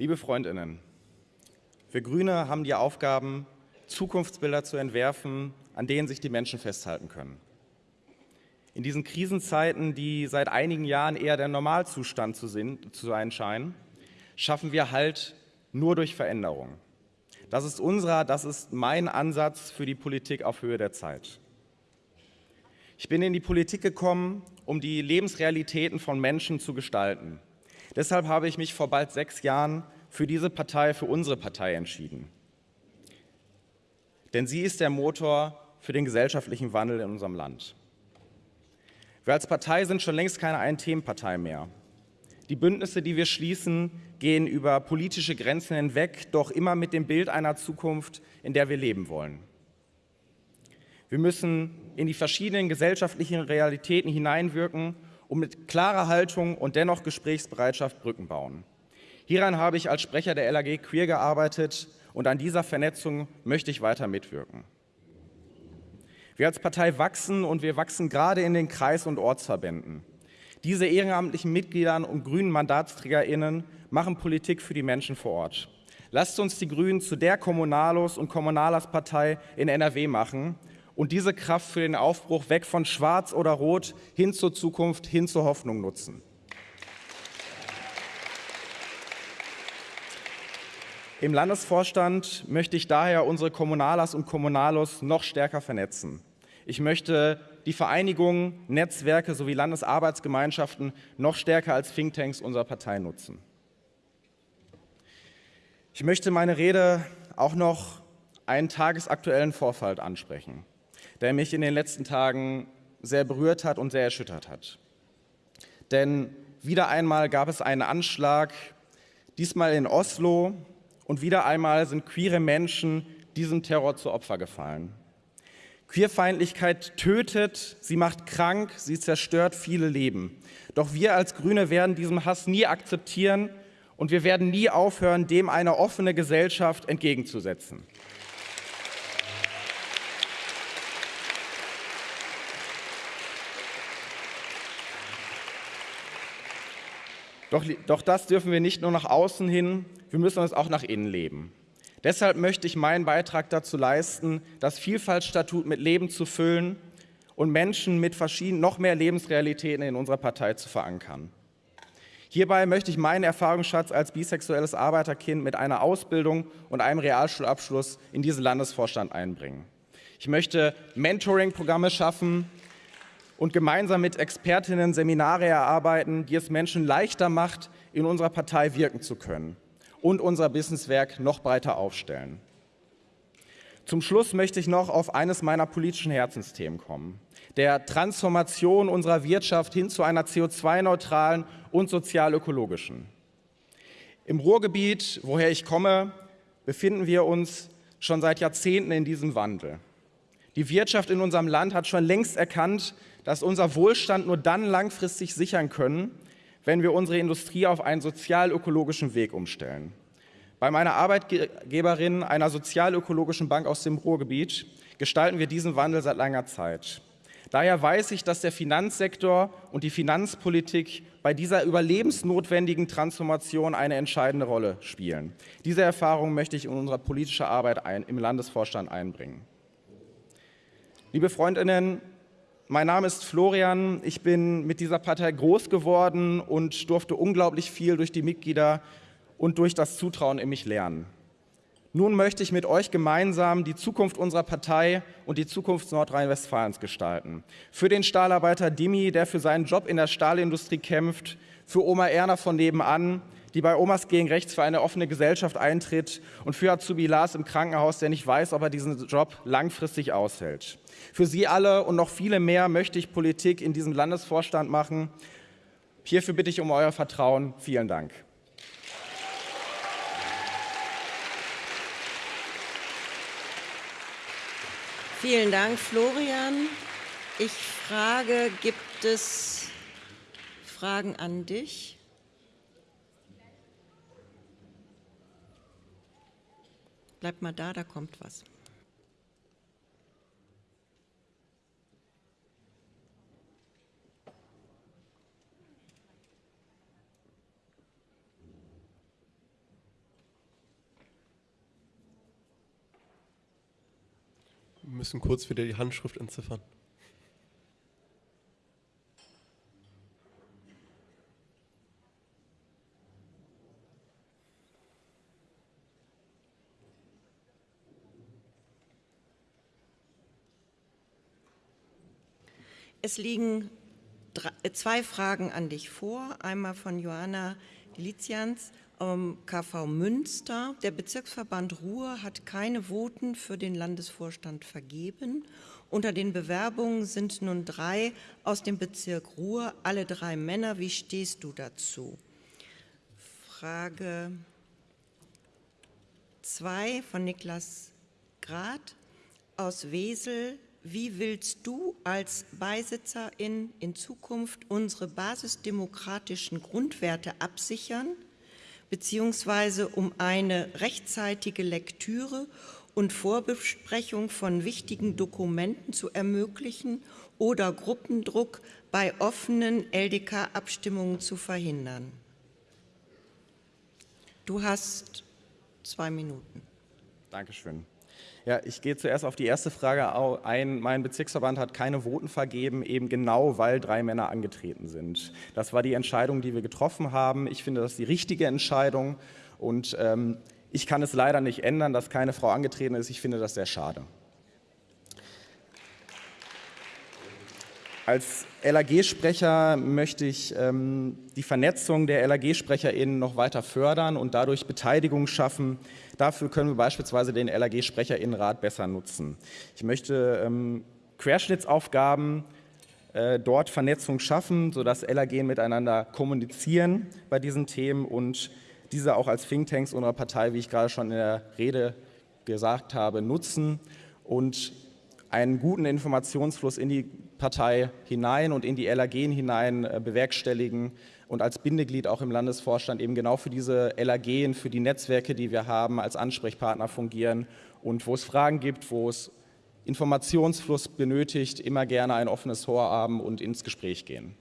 Liebe Freundinnen, wir Grüne haben die Aufgaben, Zukunftsbilder zu entwerfen, an denen sich die Menschen festhalten können. In diesen Krisenzeiten, die seit einigen Jahren eher der Normalzustand zu, sein scheinen, schaffen wir Halt nur durch Veränderung. Das ist unserer, das ist mein Ansatz für die Politik auf Höhe der Zeit. Ich bin in die Politik gekommen, um die Lebensrealitäten von Menschen zu gestalten. Deshalb habe ich mich vor bald sechs Jahren für diese Partei, für unsere Partei entschieden. Denn sie ist der Motor für den gesellschaftlichen Wandel in unserem Land. Wir als Partei sind schon längst keine Ein-Themen-Partei mehr. Die Bündnisse, die wir schließen, gehen über politische Grenzen hinweg, doch immer mit dem Bild einer Zukunft, in der wir leben wollen. Wir müssen in die verschiedenen gesellschaftlichen Realitäten hineinwirken und mit klarer Haltung und dennoch Gesprächsbereitschaft Brücken bauen. Hieran habe ich als Sprecher der LAG Queer gearbeitet und an dieser Vernetzung möchte ich weiter mitwirken. Wir als Partei wachsen und wir wachsen gerade in den Kreis- und Ortsverbänden. Diese ehrenamtlichen Mitgliedern und grünen MandatsträgerInnen machen Politik für die Menschen vor Ort. Lasst uns die Grünen zu der Kommunalos- und Kommunalerspartei in NRW machen und diese Kraft für den Aufbruch weg von Schwarz oder Rot hin zur Zukunft, hin zur Hoffnung nutzen. Im Landesvorstand möchte ich daher unsere Kommunalers und Kommunalos noch stärker vernetzen. Ich möchte die Vereinigungen, Netzwerke sowie Landesarbeitsgemeinschaften noch stärker als Thinktanks unserer Partei nutzen. Ich möchte meine Rede auch noch einen tagesaktuellen Vorfall ansprechen, der mich in den letzten Tagen sehr berührt hat und sehr erschüttert hat. Denn wieder einmal gab es einen Anschlag, diesmal in Oslo, und wieder einmal sind queere Menschen diesem Terror zu Opfer gefallen. Queerfeindlichkeit tötet, sie macht krank, sie zerstört viele Leben. Doch wir als Grüne werden diesen Hass nie akzeptieren und wir werden nie aufhören, dem eine offene Gesellschaft entgegenzusetzen. Doch, doch das dürfen wir nicht nur nach außen hin, wir müssen es auch nach innen leben. Deshalb möchte ich meinen Beitrag dazu leisten, das Vielfaltsstatut mit Leben zu füllen und Menschen mit verschiedenen, noch mehr Lebensrealitäten in unserer Partei zu verankern. Hierbei möchte ich meinen Erfahrungsschatz als bisexuelles Arbeiterkind mit einer Ausbildung und einem Realschulabschluss in diesen Landesvorstand einbringen. Ich möchte Mentoring-Programme schaffen und gemeinsam mit Expertinnen Seminare erarbeiten, die es Menschen leichter macht, in unserer Partei wirken zu können und unser Businesswerk noch breiter aufstellen. Zum Schluss möchte ich noch auf eines meiner politischen Herzensthemen kommen, der Transformation unserer Wirtschaft hin zu einer CO2-neutralen und sozial-ökologischen. Im Ruhrgebiet, woher ich komme, befinden wir uns schon seit Jahrzehnten in diesem Wandel. Die Wirtschaft in unserem Land hat schon längst erkannt, dass unser Wohlstand nur dann langfristig sichern können, wenn wir unsere Industrie auf einen sozial-ökologischen Weg umstellen. Bei meiner Arbeitgeberin, einer sozial-ökologischen Bank aus dem Ruhrgebiet, gestalten wir diesen Wandel seit langer Zeit. Daher weiß ich, dass der Finanzsektor und die Finanzpolitik bei dieser überlebensnotwendigen Transformation eine entscheidende Rolle spielen. Diese Erfahrung möchte ich in unsere politische Arbeit ein, im Landesvorstand einbringen. Liebe Freundinnen, mein Name ist Florian. Ich bin mit dieser Partei groß geworden und durfte unglaublich viel durch die Mitglieder und durch das Zutrauen in mich lernen. Nun möchte ich mit euch gemeinsam die Zukunft unserer Partei und die Zukunft Nordrhein-Westfalens gestalten. Für den Stahlarbeiter Dimi, der für seinen Job in der Stahlindustrie kämpft, für Oma Erna von nebenan, die bei Omas gegen Rechts für eine offene Gesellschaft eintritt und für Azubi Lars im Krankenhaus, der nicht weiß, ob er diesen Job langfristig aushält. Für Sie alle und noch viele mehr möchte ich Politik in diesem Landesvorstand machen. Hierfür bitte ich um euer Vertrauen. Vielen Dank. Vielen Dank, Florian. Ich frage, gibt es Fragen an dich? bleib mal da, da kommt was. Wir müssen kurz wieder die Handschrift entziffern. Es liegen drei, äh, zwei Fragen an dich vor. Einmal von Johanna Delizians, ähm, KV Münster. Der Bezirksverband Ruhr hat keine Voten für den Landesvorstand vergeben. Unter den Bewerbungen sind nun drei aus dem Bezirk Ruhr, alle drei Männer. Wie stehst du dazu? Frage 2 von Niklas Grad aus Wesel wie willst du als Beisitzerin in Zukunft unsere basisdemokratischen Grundwerte absichern, beziehungsweise um eine rechtzeitige Lektüre und Vorbesprechung von wichtigen Dokumenten zu ermöglichen oder Gruppendruck bei offenen LDK-Abstimmungen zu verhindern? Du hast zwei Minuten. Dankeschön. Ja, ich gehe zuerst auf die erste Frage ein. Mein Bezirksverband hat keine Voten vergeben, eben genau, weil drei Männer angetreten sind. Das war die Entscheidung, die wir getroffen haben. Ich finde das die richtige Entscheidung und ähm, ich kann es leider nicht ändern, dass keine Frau angetreten ist. Ich finde das sehr schade. Als LAG-Sprecher möchte ich ähm, die Vernetzung der LAG-SprecherInnen noch weiter fördern und dadurch Beteiligung schaffen. Dafür können wir beispielsweise den LAG-SprecherInnenrat besser nutzen. Ich möchte ähm, Querschnittsaufgaben äh, dort Vernetzung schaffen, sodass LAG miteinander kommunizieren bei diesen Themen und diese auch als Thinktanks unserer Partei, wie ich gerade schon in der Rede gesagt habe, nutzen und einen guten Informationsfluss in die Partei hinein und in die LAG hinein äh, bewerkstelligen und als Bindeglied auch im Landesvorstand eben genau für diese LAG, für die Netzwerke, die wir haben, als Ansprechpartner fungieren und wo es Fragen gibt, wo es Informationsfluss benötigt, immer gerne ein offenes Ohr haben und ins Gespräch gehen.